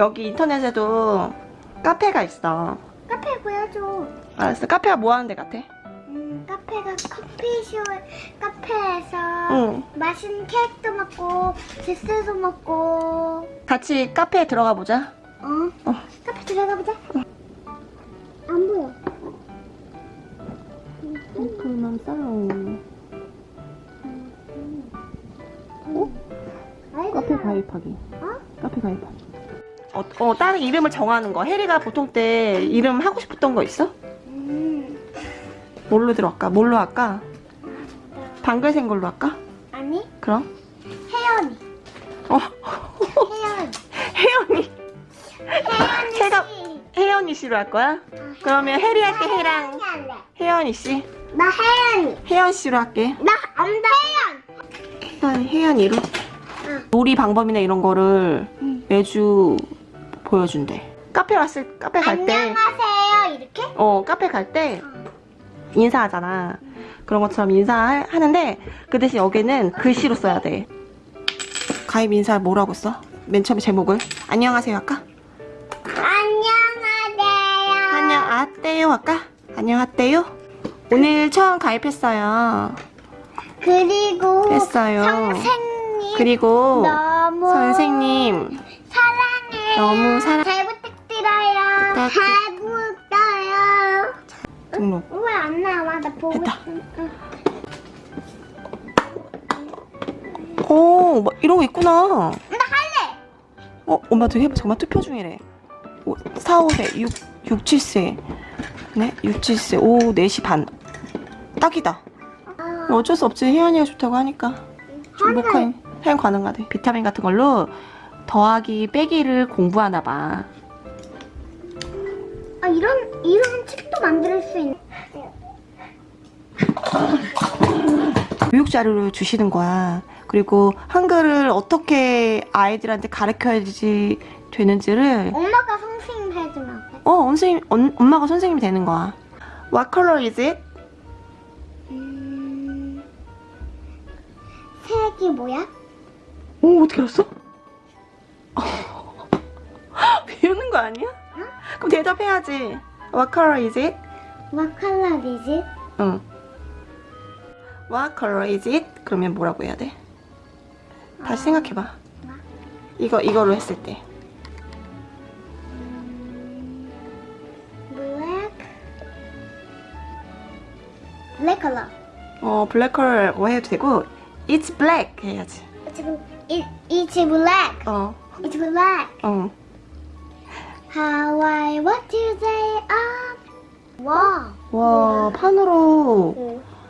여기 인터넷에도 카페가 있어. 카페 보여줘. 알았어. 카페가 뭐 하는 데 같아? 음, 카페가 커피숍 카페에서 응. 맛있는 케이크도 먹고 주스도 먹고 같이 카페에 들어가 보자. 어? 어. 카페 들어가 보자. 안 보여. 그만 살롱. 카페 가입하기. 어? 카페 가입하기. 어, 어, 다른 이름을 정하는 거. 혜리가 보통 때 이름 하고 싶었던 거 있어? 음. 뭘로 들어갈까? 뭘로 할까? 방글생 걸로 할까? 아니 그럼? 혜연이. 어, 혜연. 혜연이. 혜연이 씨. 혜연이 씨로 할 거야? 그러면 혜리 할 때 혜랑 혜연이 씨. 나 혜연이. 혜연 씨로 할게. 나 안다 혜연. 일단 혜연이로. 요리 방법이나 이런 거를 응. 매주 보여준대. 카페 왔을 카페 갈 때, 안녕하세요 이렇게? 어 카페 갈 때 인사하잖아. 그런 것처럼 인사하는데 그 대신 여기는 글씨로 써야 돼. 가입 인사 뭐라고 써? 맨 처음에 제목을 안녕하세요 할까? 안녕하세요. 안녕 아떼요 할까? 안녕 아떼요. 오늘 처음 가입했어요. 그리고 했어요. 선생님 그리고 선생님. 너무 사랑- 잘 부탁드려요. 부탁드- 잘 부탁드려요. 등록. 왜 안 나와? 나 보고. 있어. 응. 오, 뭐 이런 거 있구나. 나 할래. 어, 엄마도 해봐. 잠깐만 투표 중이래. 4, 5세, 6, 6, 7세. 네, 6, 7세. 오후 4시 반. 딱이다. 아, 뭐 어쩔 수 없지. 혜연이가 좋다고 하니까. 사용 가능하대. 비타민 같은 걸로 더하기 빼기를 공부하나 봐. 아 이런 이런 책도 만들 수 있는. 교육 자료를 주시는 거야. 그리고 한글을 어떻게 아이들한테 가르쳐야지 되는지를 엄마가 선생님 해주면 돼. 어, 선생님, 엄, 엄마가 선생님이 되는 거야. What color is it? 음, 색이 뭐야? 오, 어떻게 알았어? 배우는 거 아니야? 그럼 대답해야지. What color is it? What color is it? 응. What color is it? 그러면 뭐라고 해야 돼? 다시 생각해봐. 이거, 이거로 했을 때. Black. Black color. 어, black color라고 해도 되고, it's black 해야지. 지금 it, it's black. 어, It's black. 어. How I want to say up. 와. 와, 판으로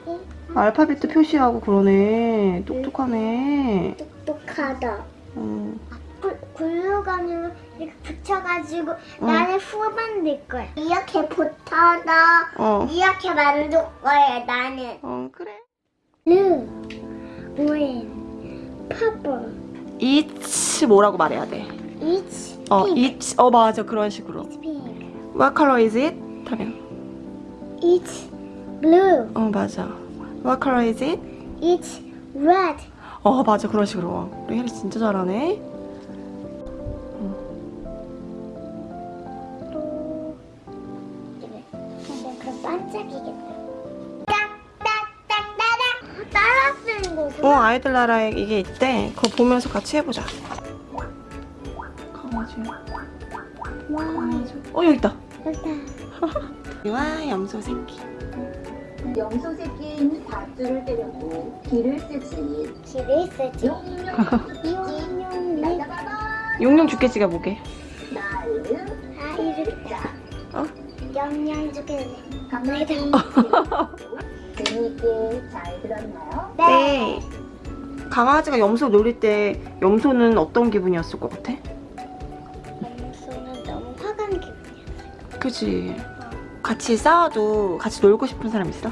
응. 알파벳도 표시하고 그러네. 똑똑하네. 똑똑하다. 어. 글- 글루건으로 이렇게 붙여가지고 응. 나는 후반 될 거야. 이렇게 붙어서 어. 이렇게 만들 거야 나는. 어, 그래. Blue, green, purple. It's 뭐라고 말해야 돼? It's 어, pink. it's 어 맞아 그런 식으로. What color is it? 하면 It's blue. 어 맞아. What color is it? It's red. 어 맞아 그런 식으로. 우리 혜리 진짜 잘하네. 또. 근데 그럼 반짝이겠다. 따라 쓰는 어 거구나. 아이들 나라에 이게 있대. 그거 보면서 같이 해보자. 강아지. 강아지. 어 여기 있다. 일단 와 염소 새끼. 염소 새끼인 밧줄을 때려도 길을 쓰지. 길을 쓰지. 용용 날라가봐. 용용 죽겠지가 뭐게? 나는 아 이렇게. 어? 영양. 가만히 감사합니다. 재미있게 잘 들었나요? 네. 강아지가 염소 놀릴 때 염소는 어떤 기분이었을 것 같아? 그치. 같이 싸워도 같이 놀고 싶은 사람 있어?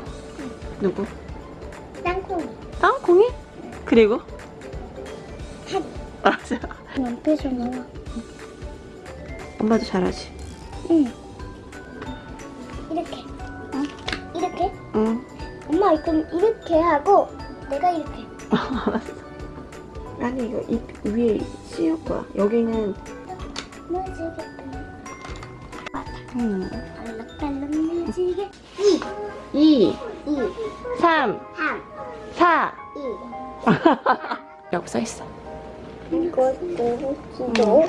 누구? 땅콩이. 땅콩이? 그리고? 한. 맞아. 옆에서 나와. 엄마도 잘하지. 응. 이렇게. 어? 이렇게? 응. 엄마 이건 이렇게 하고 내가 이렇게. 아니 이거 입 위에 씌울 거야. 여기는 무지개. 음. 알록달록 무지개. 2, 2, 2, 3, 3, 4. 2. 여기 써있어. 이것도 기도.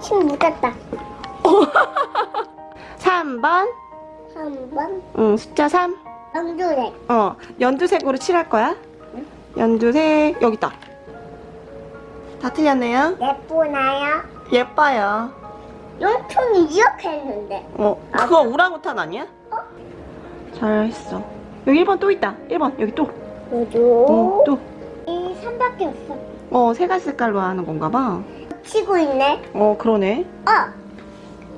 침 묻었다. 3번. 3번. 응, 숫자 3. 영주색. 어, 연두색으로 칠할 거야. 연두색, 여기 있다. 다 틀렸네요. 예쁘나요? 예뻐요. 용통이 이렇게 했는데. 어, 그거 우랑우탄 아니야? 잘했어. 여기 1번 또 있다. 1번, 여기 또. 어, 저도. 또. 이 3밖에 없어. 어, 세 가지 색깔로 하는 건가 봐. 치고 있네. 어, 그러네. 어.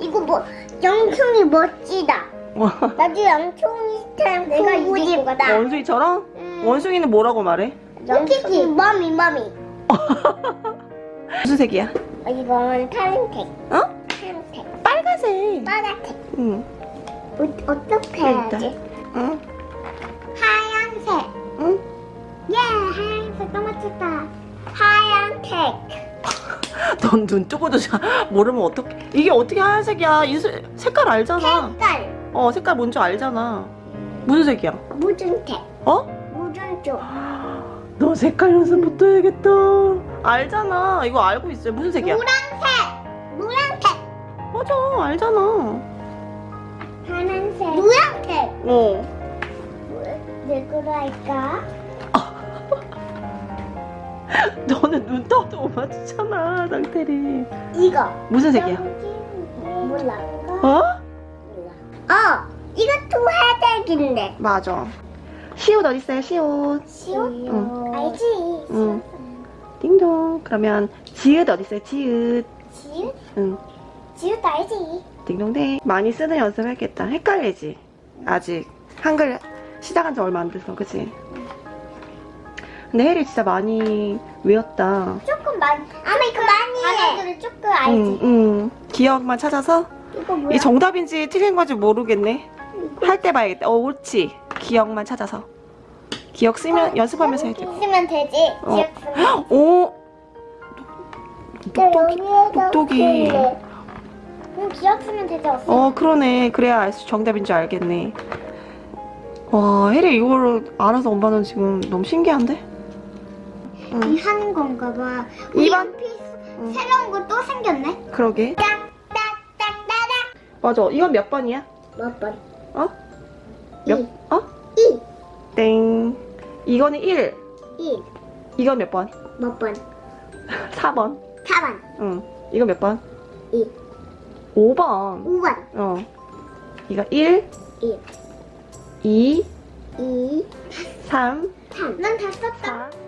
이거 뭐 영통이 멋지다. 어, 나도 영통이처럼 내가 보고 싶다. 원숭이처럼? 음. 원숭이는 뭐라고 말해? 영통이 머미 머미. 무슨 색이야? 어, 이건 파란색. 어? 빨간색. 빨간색. 응. 어, 어떻게. 해야지? 응. 하얀색. 응? 예, 하얀색 또 맞췄다. 하얀색. 넌 눈 뜨고도 잘 모르면 어떡해. 이게 어떻게 하얀색이야? 이 색- 색깔 알잖아. 색깔. 어, 색깔 뭔지 알잖아. 무슨 색이야? 무슨색. 어? 쪽. 너 색깔 연습부터 해야겠다. 알잖아. 이거 알고 있어요. 무슨 색이야? 노란색. 맞아. 알잖아. 파란색. 노란색. 어. 왜 그럴까? 너는 눈 떠도 못 맞추잖아, 상태리. 이거. 무슨 색이야? 몰라. 어? 어, 이것도 회색인데. 맞아. 시옷 어딨어요, 시옷? 시옷? 응. 알지? 응. 띵동. 그러면 지읒 어딨어요, 지읒? 지읒? 응. 지읒 알지? 띵동댕. 많이 쓰는 연습해야겠다. 헷갈리지? 아직. 한글 시작한 지 얼마 안 돼서, 그치? 근데 혜리 진짜 많이 외웠다. 조금 많이. 아마 이거 많이 해. 단어들을 조금 알지? 응, 응. 기억만 찾아서? 이거 뭐야? 이게 정답인지 틀린 건지 모르겠네. 할 때 봐야겠다. 어, 옳지. 기억만 찾아서. 기억 쓰면, 연습하면서 해야 돼. 쓰면 되지. 어. 기억 쓰면. 오! 똑똑이, 여기에다 똑똑이. 그럼 기억 쓰면 되지. 없으면. 어, 그러네. 그래야 알 수- 정답인 줄 알겠네. 와, 혜리 이거를 알아서 엄마는 지금 너무 신기한데? 응, 이 하는 건가 봐. 이번? 피스 응. 새로운 거 또 생겼네. 그러게. 맞아. 이건 몇 번이야? 몇 번? 어? 몇, 이. 어? 이. 땡. 이거는 1. 이. 이건 몇 번? 몇 번? 4번. 4번. 응. 이거 몇 번? 이. 5번. 5번. 어. 이거 1, 1. 2, 2. 3, 3. 난 다 썼다. 4.